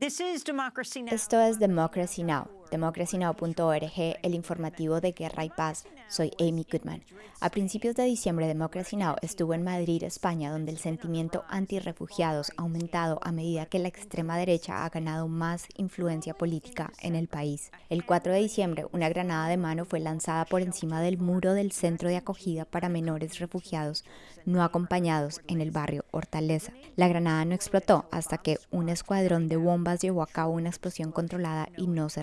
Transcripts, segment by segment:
Esto es Democracy Now!, democracynow.org, el informativo de Guerra y Paz. Soy Amy Goodman. A principios de diciembre, Democracy Now! estuvo en Madrid, España, donde el sentimiento anti-refugiados ha aumentado a medida que la extrema derecha ha ganado más influencia política en el país. El 4 de diciembre, una granada de mano fue lanzada por encima del muro del centro de acogida para menores refugiados no acompañados en el barrio Hortaleza. La granada no explotó hasta que un escuadrón de bombas llevó a cabo una explosión controlada y no se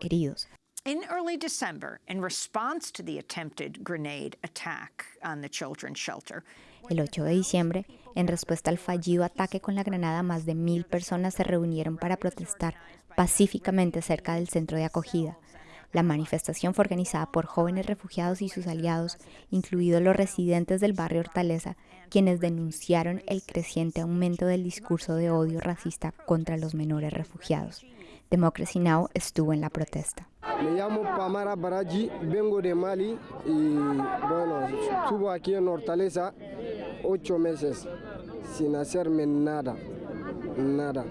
heridos. In early December, in response to the attempted grenade attack on the children's shelter, el 8 de diciembre, en respuesta al fallido ataque con la granada, más de mil personas se reunieron para protestar pacíficamente cerca del centro de acogida. La manifestación fue organizada por jóvenes refugiados y sus aliados, incluidos los residentes del barrio Hortaleza, quienes denunciaron el creciente aumento del discurso de odio racista contra los menores refugiados. Democracy Now! estuvo en la protesta. Me llamo Pamara Baraji, vengo de Mali y bueno, estuve aquí en Hortaleza ocho meses sin hacerme nada, nada,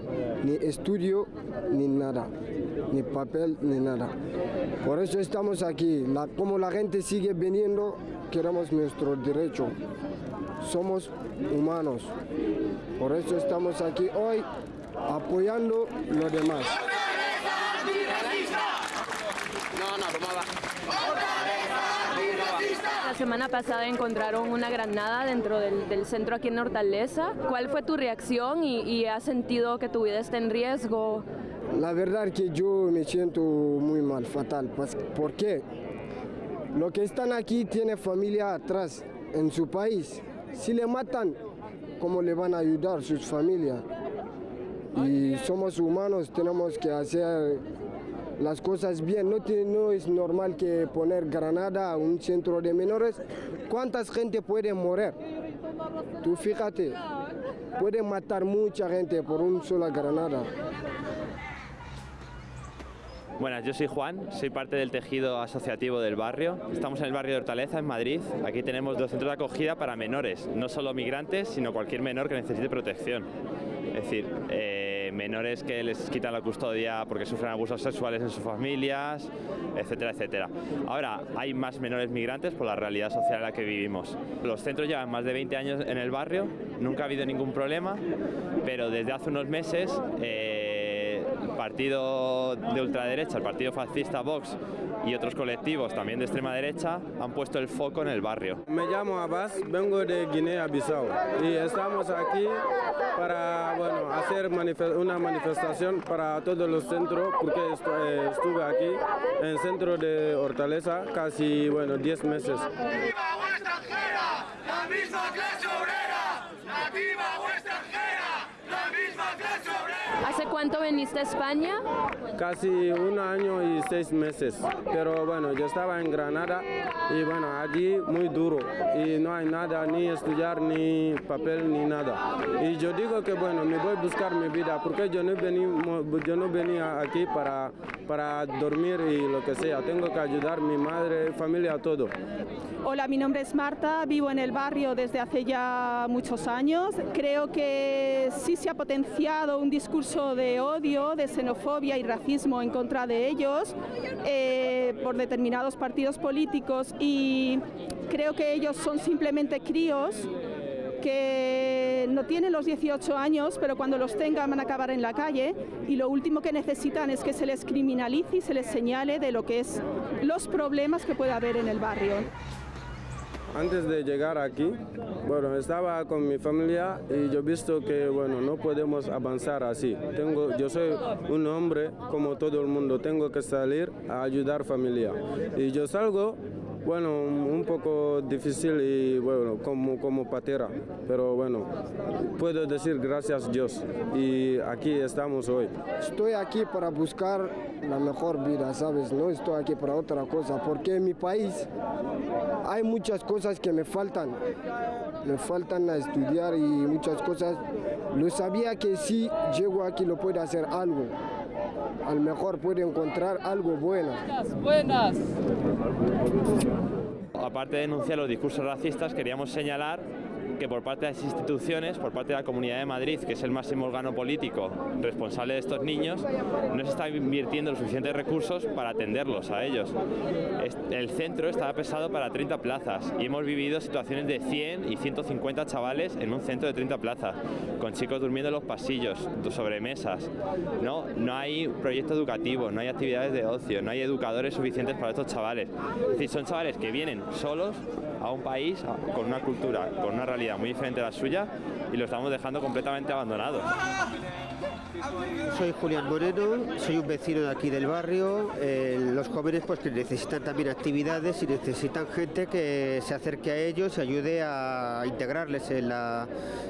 ni estudio ni nada ni papel, ni nada. Por eso estamos aquí. como la gente sigue viniendo, queremos nuestro derecho. Somos humanos. Por eso estamos aquí hoy apoyando lo demás. La semana pasada encontraron una granada dentro del, centro aquí en Hortaleza. ¿Cuál fue tu reacción y, y has sentido que tu vida está en riesgo? La verdad que yo me siento muy mal, fatal. ¿Por qué? Lo que están aquí tiene familia atrás, en su país. Si le matan, ¿cómo le van a ayudar sus familias? Y somos humanos, tenemos que hacer las cosas bien. No, no es normal que poner granada a un centro de menores. ¿Cuántas gente puede morir? Tú fíjate, puede matar mucha gente por una sola granada. Buenas, yo soy Juan, soy parte del tejido asociativo del barrio. Estamos en el barrio de Hortaleza, en Madrid. Aquí tenemos dos centros de acogida para menores, no solo migrantes, sino cualquier menor que necesite protección. Es decir, eh, menores que les quitan la custodia porque sufren abusos sexuales en sus familias, etcétera, etcétera. Ahora, hay más menores migrantes por la realidad social en la que vivimos. Los centros llevan más de 20 años en el barrio, nunca ha habido ningún problema, pero desde hace unos meses... Eh, partido de ultraderecha, el partido fascista Vox y otros colectivos también de extrema derecha han puesto el foco en el barrio. Me llamo Abbas, vengo de Guinea-Bissau y estamos aquí para bueno, hacer una manifestación para todos los centros porque eh, estuve aquí en el centro de Hortaleza casi bueno, 10 meses. ¿Hace cuánto viniste a España? Casi un año y seis meses, pero bueno, yo estaba en Granada y bueno, allí muy duro y no hay nada, ni estudiar, ni papel, ni nada. Y yo digo que bueno, me voy a buscar mi vida porque yo no, vení, yo no venía aquí para, para dormir y lo que sea, tengo que ayudar a mi madre, familia, todo. Hola, mi nombre es Marta, vivo en el barrio desde hace ya muchos años. Creo que sí se ha potenciado un discurso de odio, de xenofobia y racismo en contra de ellos eh, por determinados partidos políticos y creo que ellos son simplemente críos que no tienen los 18 años, pero cuando los tengan van a acabar en la calle y lo último que necesitan es que se les criminalice y se les señale de lo que es los problemas que puede haber en el barrio. Antes de llegar aquí, bueno, estaba con mi familia y yo he visto que, bueno, no podemos avanzar así. Tengo, yo soy un hombre como todo el mundo, tengo que salir a ayudar familia. Y yo salgo bueno, un poco difícil y bueno, como, como patera, pero bueno, puedo decir gracias a Dios y aquí estamos hoy. Estoy aquí para buscar la mejor vida, ¿sabes? No estoy aquí para otra cosa, porque en mi país hay muchas cosas que me faltan. Me faltan a estudiar y muchas cosas. Lo sabía que si llego aquí lo puedo hacer algo. A lo mejor puedo encontrar algo bueno. Buenas. Aparte de denunciar los discursos racistas, queríamos señalar que por parte de las instituciones, por parte de la Comunidad de Madrid, que es el máximo órgano político responsable de estos niños, no se está invirtiendo los suficientes recursos para atenderlos a ellos. El centro estaba pesado para 30 plazas y hemos vivido situaciones de 100 y 150 chavales en un centro de 30 plazas, con chicos durmiendo en los pasillos, sobre mesas. No, no hay proyecto educativo, no hay actividades de ocio, no hay educadores suficientes para estos chavales. Es decir, son chavales que vienen solos a un país con una cultura, con una realidad muy diferente a la suya y lo estamos dejando completamente abandonados. Soy Julián Moreno, soy un vecino de aquí del barrio. Eh, los jóvenes pues que necesitan también actividades y necesitan gente que se acerque a ellos y ayude a integrarles en la,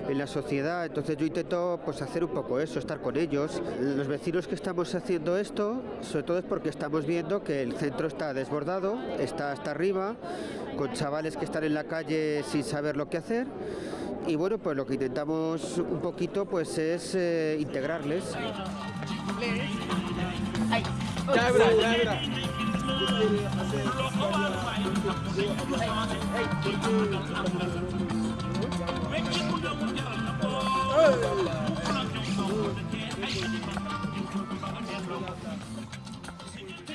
en la sociedad. Entonces yo intento pues hacer un poco eso, estar con ellos. Los vecinos que estamos haciendo esto, sobre todo es porque estamos viendo que el centro está desbordado, está hasta arriba, con chavales que están en la calle sin saber lo que hacer y bueno, pues lo que intentamos un poquito pues es eh, integrarles.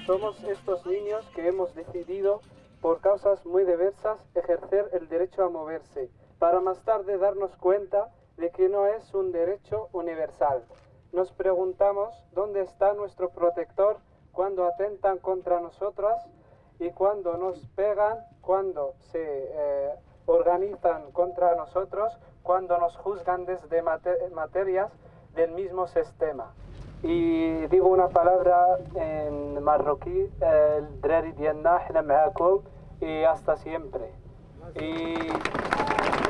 Somos estos niños que hemos decidido, por causas muy diversas, ejercer el derecho a moverse para más tarde darnos cuenta de que no es un derecho universal. Nos preguntamos dónde está nuestro protector cuando atentan contra nosotras y cuando nos pegan, cuando se eh, organizan contra nosotros, cuando nos juzgan desde materias del mismo sistema. Y digo una palabra en marroquí, el y hasta siempre.